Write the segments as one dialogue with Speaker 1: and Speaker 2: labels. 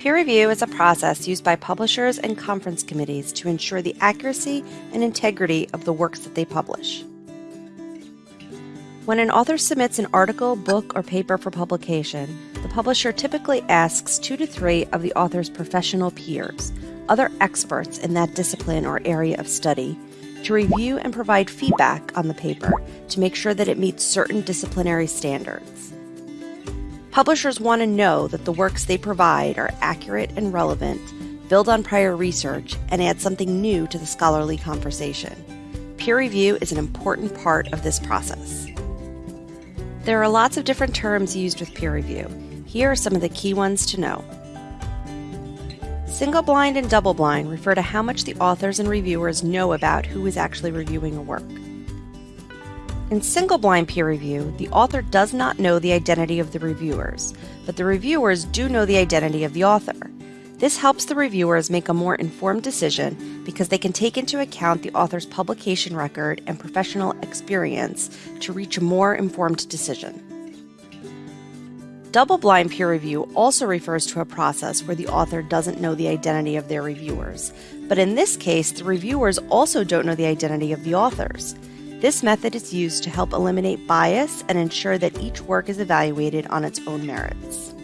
Speaker 1: Peer review is a process used by publishers and conference committees to ensure the accuracy and integrity of the works that they publish. When an author submits an article, book, or paper for publication, the publisher typically asks two to three of the author's professional peers, other experts in that discipline or area of study, to review and provide feedback on the paper to make sure that it meets certain disciplinary standards. Publishers want to know that the works they provide are accurate and relevant, build on prior research, and add something new to the scholarly conversation. Peer review is an important part of this process. There are lots of different terms used with peer review. Here are some of the key ones to know. Single blind and double blind refer to how much the authors and reviewers know about who is actually reviewing a work. In single blind peer review, the author does not know the identity of the reviewers, but the reviewers do know the identity of the author. This helps the reviewers make a more informed decision because they can take into account the author's publication record and professional experience to reach a more informed decision. Double blind peer review also refers to a process where the author doesn't know the identity of their reviewers, but in this case, the reviewers also don't know the identity of the authors. This method is used to help eliminate bias and ensure that each work is evaluated on its own merits.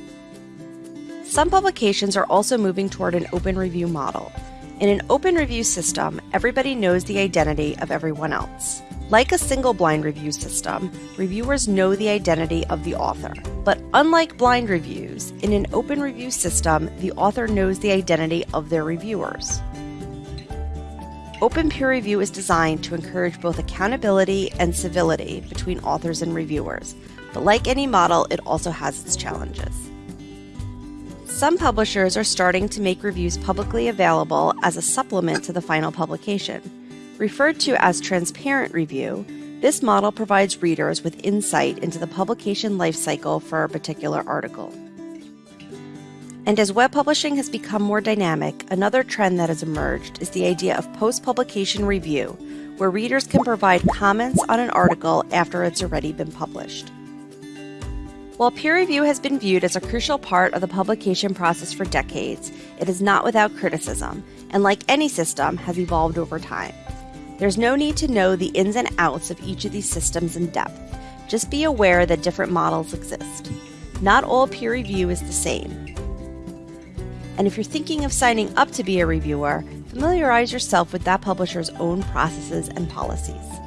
Speaker 1: Some publications are also moving toward an open review model. In an open review system, everybody knows the identity of everyone else. Like a single blind review system, reviewers know the identity of the author. But unlike blind reviews, in an open review system, the author knows the identity of their reviewers. Open peer review is designed to encourage both accountability and civility between authors and reviewers, but like any model, it also has its challenges. Some publishers are starting to make reviews publicly available as a supplement to the final publication. Referred to as transparent review, this model provides readers with insight into the publication lifecycle for a particular article. And as web publishing has become more dynamic, another trend that has emerged is the idea of post publication review, where readers can provide comments on an article after it's already been published. While peer review has been viewed as a crucial part of the publication process for decades, it is not without criticism, and like any system, has evolved over time. There's no need to know the ins and outs of each of these systems in depth. Just be aware that different models exist. Not all peer review is the same, and if you're thinking of signing up to be a reviewer, familiarize yourself with that publisher's own processes and policies.